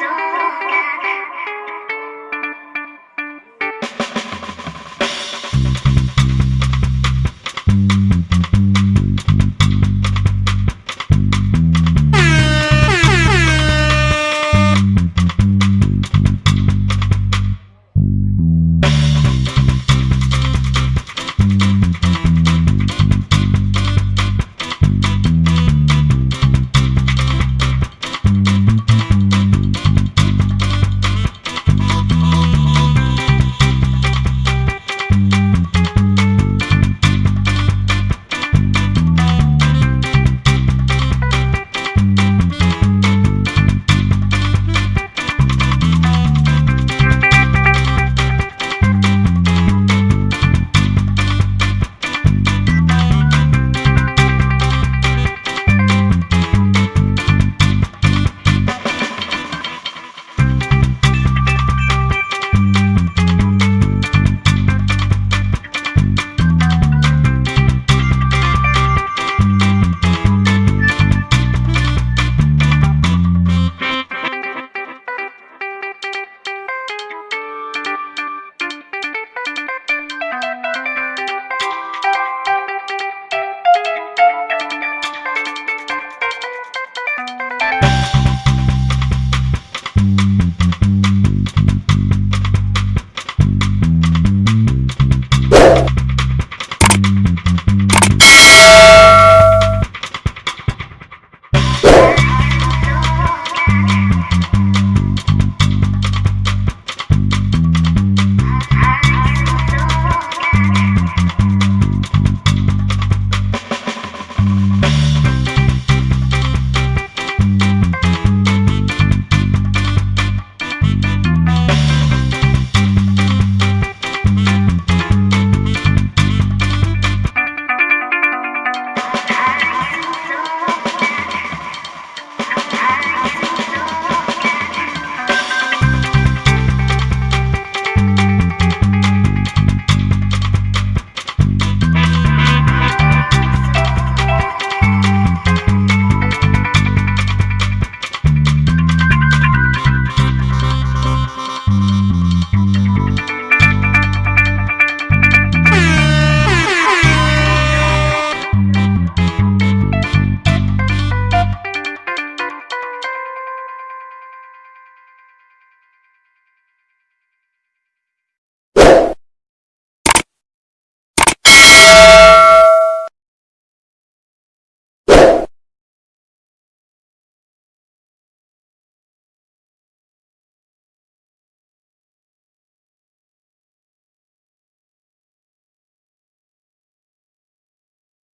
so